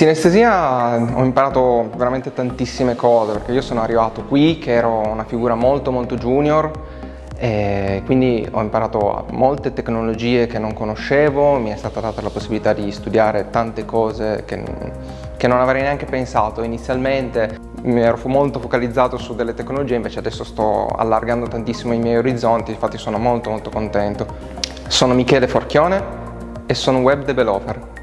sinestesia ho imparato veramente tantissime cose perché io sono arrivato qui che ero una figura molto molto junior e quindi ho imparato molte tecnologie che non conoscevo, mi è stata data la possibilità di studiare tante cose che, che non avrei neanche pensato inizialmente. Mi ero molto focalizzato su delle tecnologie, invece adesso sto allargando tantissimo i miei orizzonti, infatti sono molto molto contento. Sono Michele Forchione e sono web developer.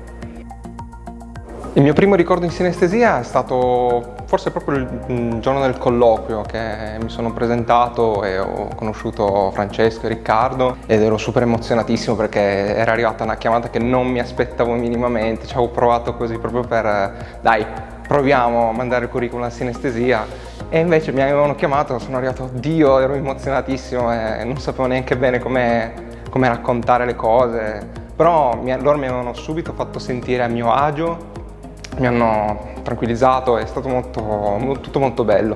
Il mio primo ricordo in sinestesia è stato forse proprio il giorno del colloquio che mi sono presentato e ho conosciuto Francesco e Riccardo ed ero super emozionatissimo perché era arrivata una chiamata che non mi aspettavo minimamente, ci avevo provato così proprio per dai proviamo a mandare il curriculum a sinestesia. E invece mi avevano chiamato, sono arrivato, oddio, ero emozionatissimo e non sapevo neanche bene come, come raccontare le cose. Però loro mi avevano subito fatto sentire a mio agio mi hanno tranquillizzato, è stato molto, tutto molto bello.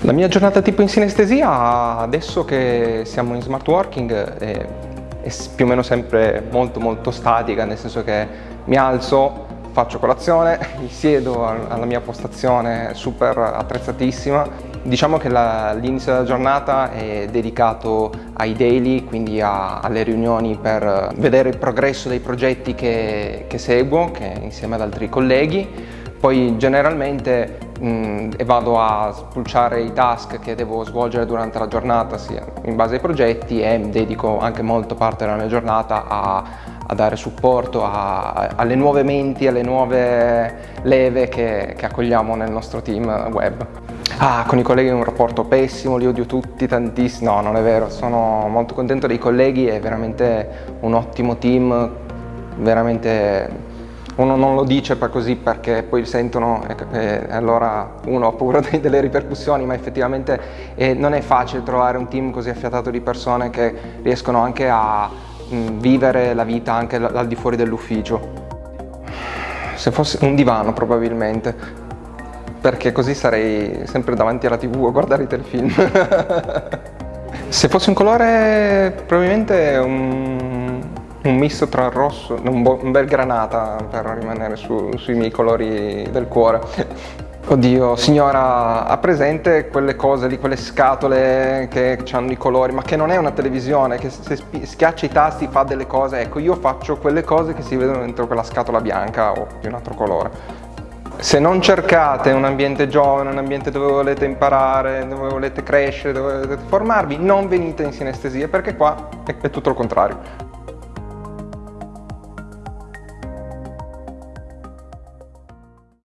La mia giornata tipo in sinestesia, adesso che siamo in smart working, è, è più o meno sempre molto molto statica, nel senso che mi alzo, faccio colazione, mi siedo alla mia postazione super attrezzatissima. Diciamo che l'inizio della giornata è dedicato ai daily, quindi a, alle riunioni per vedere il progresso dei progetti che, che seguo che insieme ad altri colleghi. Poi generalmente mh, vado a spulciare i task che devo svolgere durante la giornata sia in base ai progetti e dedico anche molto parte della mia giornata a a dare supporto a, alle nuove menti, alle nuove leve che, che accogliamo nel nostro team web. Ah, con i colleghi ho un rapporto pessimo, li odio tutti tantissimo. No, non è vero, sono molto contento dei colleghi, è veramente un ottimo team, veramente uno non lo dice per così perché poi sentono e, allora uno ha paura delle ripercussioni, ma effettivamente eh, non è facile trovare un team così affiatato di persone che riescono anche a Mm, vivere la vita anche al di fuori dell'ufficio. Se fosse un divano probabilmente, perché così sarei sempre davanti alla tv a guardare i telefilm. Se fosse un colore probabilmente un, un misto tra il rosso, un, un, bel granata per rimanere su, sui miei colori del cuore. Oddio, signora, ha presente quelle cose lì, quelle scatole che hanno i colori, ma che non è una televisione, che se schiaccia i tasti fa delle cose, ecco, io faccio quelle cose che si vedono dentro quella scatola bianca o di un altro colore. Se non cercate un ambiente giovane, un ambiente dove volete imparare, dove volete crescere, dove volete formarvi, non venite in sinestesia perché qua è, è tutto il contrario.